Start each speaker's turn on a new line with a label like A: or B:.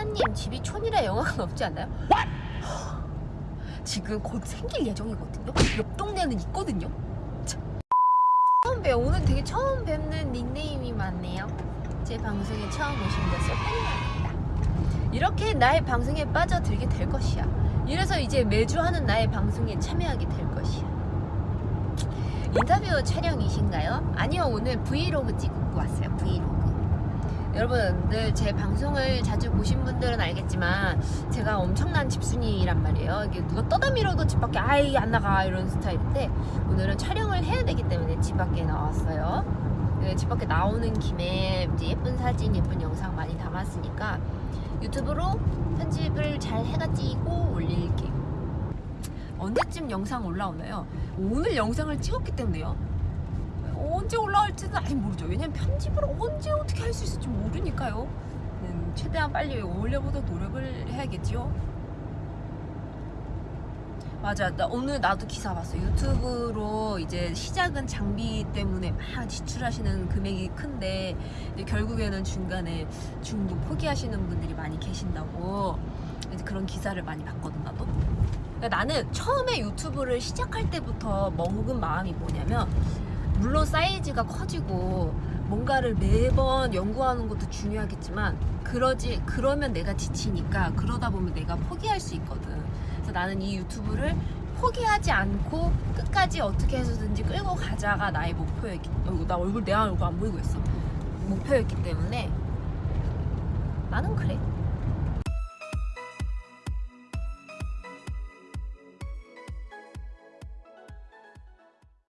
A: 하나님 집이 촌이라 영화가 없지 않나요? 지금 곧 생길 예정이거든요. 옆 동네는 있거든요. 참. 처음 뵈 오늘 되게 처음 뵙는 닉네임이 많네요. 제 방송에 처음 오신 것을 환영합니다. 이렇게 나의 방송에 빠져들게 될 것이야. 이래서 이제 매주 하는 나의 방송에 참여하게 될 것이야. 인터뷰 촬영이신가요? 아니요 오늘 브이로그 찍고 왔어요 브이로그 여러분들 제 방송을 자주 보신 분들은 알겠지만 제가 엄청난 집순이란 말이에요 이게 누가 떠다 밀어도 집 밖에 아이 안 나가 이런 스타일인데 오늘은 촬영을 해야 되기 때문에 집 밖에 나왔어요 네, 집 밖에 나오는 김에 이제 예쁜 사진 예쁜 영상 많이 담았으니까 유튜브로 편집을 잘 해가지고 올릴게요 언제쯤 영상 올라오나요? 오늘 영상을 찍었기 때문에요. 언제 올라 올지는 아직 모르죠. 왜냐면 편집을 언제 어떻게 할 수 있을지 모르니까요. 음, 최대한 빨리 올려보도록 노력을 해야겠지요. 맞아. 나 오늘 나도 기사 봤어. 유튜브로 이제 시작은 장비 때문에 막 지출하시는 금액이 큰데 결국에는 중간에 중도 포기하시는 분들이 많이 계신다고 그런 기사를 많이 봤거든 나도. 그러니까 나는 처음에 유튜브를 시작할 때부터 먹은 마음이 뭐냐면 물론 사이즈가 커지고 뭔가를 매번 연구하는 것도 중요하겠지만 그러지 그러면 내가 지치니까 그러다 보면 내가 포기할 수 있거든. 그래서 나는 이 유튜브를 포기하지 않고 끝까지 어떻게 해서든지 끌고 가자가 나의 목표였기. 어, 나 얼굴 내 얼굴 안 보이고 있어. 목표였기 때문에 나는 그래.